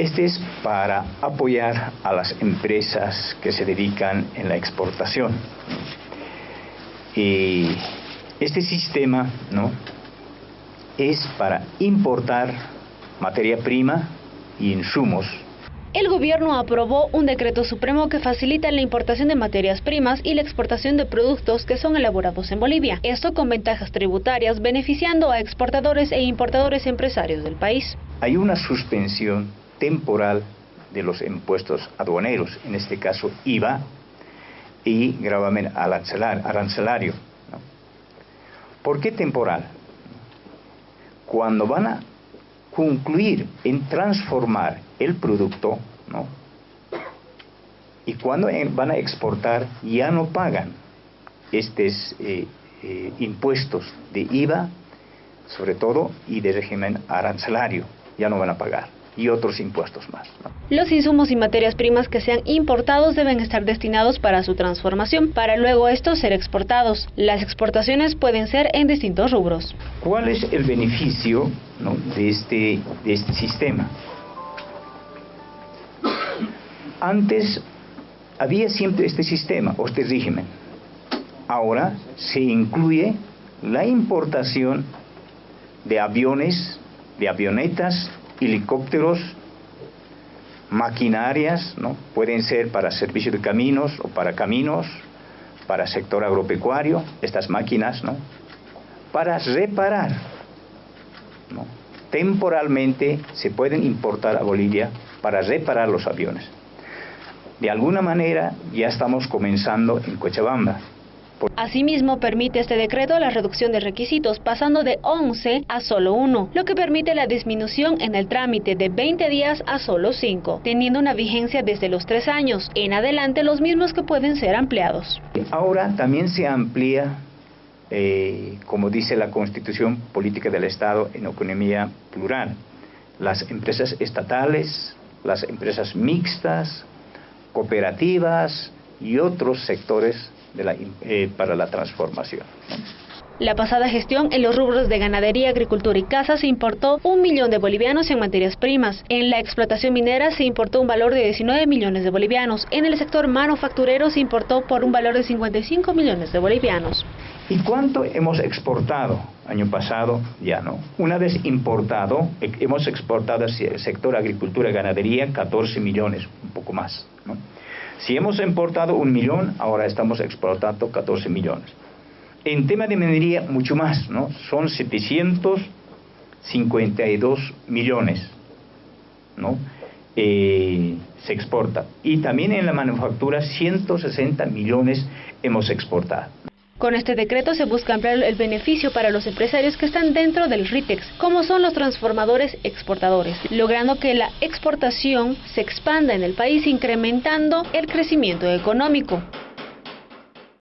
Este es para apoyar a las empresas que se dedican en la exportación. Y este sistema ¿no? es para importar materia prima y insumos el gobierno aprobó un decreto supremo que facilita la importación de materias primas y la exportación de productos que son elaborados en Bolivia. Esto con ventajas tributarias, beneficiando a exportadores e importadores empresarios del país. Hay una suspensión temporal de los impuestos aduaneros, en este caso IVA y gravamen arancelario. ¿Por qué temporal? Cuando van a concluir en transformar el producto. Y cuando van a exportar ya no pagan estos eh, eh, impuestos de IVA, sobre todo, y de régimen arancelario, ya no van a pagar y otros impuestos más. Los insumos y materias primas que sean importados deben estar destinados para su transformación, para luego estos ser exportados. Las exportaciones pueden ser en distintos rubros. ¿Cuál es el beneficio de, este, de este sistema? Antes había siempre este sistema o este régimen. Ahora se incluye la importación de aviones, de avionetas, helicópteros, maquinarias, ¿no? pueden ser para servicio de caminos o para caminos, para sector agropecuario, estas máquinas, ¿no? para reparar. ¿no? Temporalmente se pueden importar a Bolivia para reparar los aviones. De alguna manera ya estamos comenzando en Cochabamba. Asimismo, permite este decreto la reducción de requisitos, pasando de 11 a solo 1, lo que permite la disminución en el trámite de 20 días a solo 5, teniendo una vigencia desde los 3 años, en adelante los mismos que pueden ser ampliados. Ahora también se amplía, eh, como dice la Constitución Política del Estado, en economía plural, las empresas estatales, las empresas mixtas, cooperativas y otros sectores eh, para la transformación. La pasada gestión en los rubros de ganadería, agricultura y caza se importó un millón de bolivianos en materias primas. En la explotación minera se importó un valor de 19 millones de bolivianos. En el sector manufacturero se importó por un valor de 55 millones de bolivianos. ¿Y cuánto hemos exportado? Año pasado ya no. Una vez importado, hemos exportado hacia el sector agricultura y ganadería 14 millones, un poco más. ¿no? Si hemos importado un millón, ahora estamos exportando 14 millones. En tema de minería, mucho más, ¿no? Son 752 millones, ¿no? Eh, se exporta. Y también en la manufactura, 160 millones hemos exportado. Con este decreto se busca ampliar el beneficio para los empresarios que están dentro del RITEX, como son los transformadores exportadores, logrando que la exportación se expanda en el país incrementando el crecimiento económico.